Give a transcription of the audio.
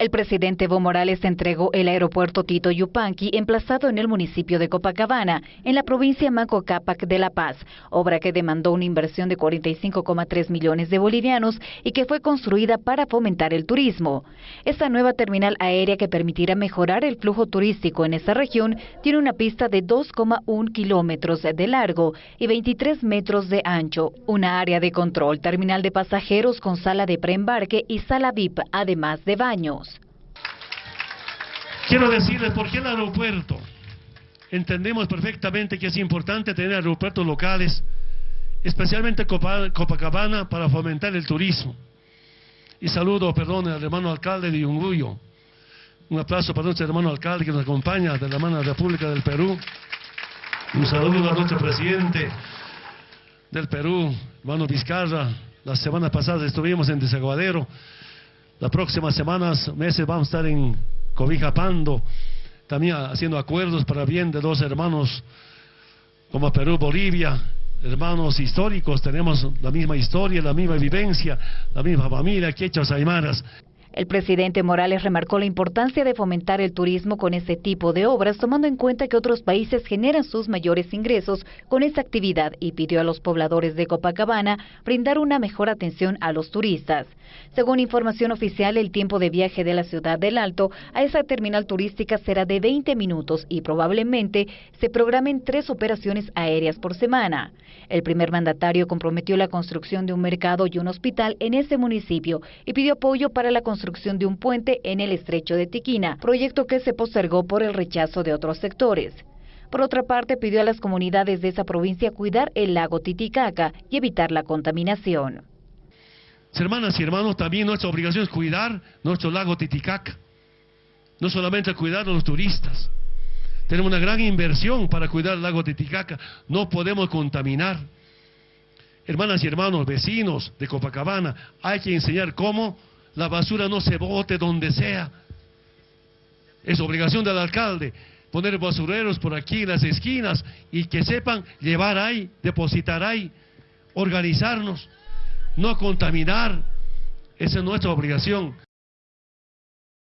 El presidente Evo Morales entregó el aeropuerto Tito Yupanqui, emplazado en el municipio de Copacabana, en la provincia Manco Cápac de La Paz, obra que demandó una inversión de 45,3 millones de bolivianos y que fue construida para fomentar el turismo. Esta nueva terminal aérea que permitirá mejorar el flujo turístico en esa región tiene una pista de 2,1 kilómetros de largo y 23 metros de ancho, una área de control, terminal de pasajeros con sala de preembarque y sala VIP, además de baños. Quiero decirles por qué el aeropuerto. Entendemos perfectamente que es importante tener aeropuertos locales, especialmente Copacabana, para fomentar el turismo. Y saludo, perdón, al hermano alcalde de Yunguyo. Un aplauso para nuestro hermano alcalde que nos acompaña de la la República del Perú. Un saludo a nuestro presidente del Perú, hermano Vizcarra. La semana pasada estuvimos en Desaguadero. Las próximas semanas, meses, vamos a estar en cobijapando, también haciendo acuerdos para bien de dos hermanos como Perú, Bolivia, hermanos históricos, tenemos la misma historia, la misma vivencia, la misma familia, quechas, aymaras. El presidente Morales remarcó la importancia de fomentar el turismo con este tipo de obras, tomando en cuenta que otros países generan sus mayores ingresos con esta actividad y pidió a los pobladores de Copacabana brindar una mejor atención a los turistas. Según información oficial, el tiempo de viaje de la ciudad del Alto a esa terminal turística será de 20 minutos y probablemente se programen tres operaciones aéreas por semana. El primer mandatario comprometió la construcción de un mercado y un hospital en ese municipio y pidió apoyo para la construcción construcción de un puente en el estrecho de Tiquina, proyecto que se postergó por el rechazo de otros sectores. Por otra parte, pidió a las comunidades de esa provincia cuidar el lago Titicaca y evitar la contaminación. Hermanas y hermanos, también nuestra obligación es cuidar nuestro lago Titicaca. No solamente cuidar a los turistas. Tenemos una gran inversión para cuidar el lago Titicaca. No podemos contaminar. Hermanas y hermanos, vecinos de Copacabana, hay que enseñar cómo la basura no se bote donde sea. Es obligación del alcalde poner basureros por aquí en las esquinas y que sepan llevar ahí, depositar ahí, organizarnos, no contaminar. Esa es nuestra obligación.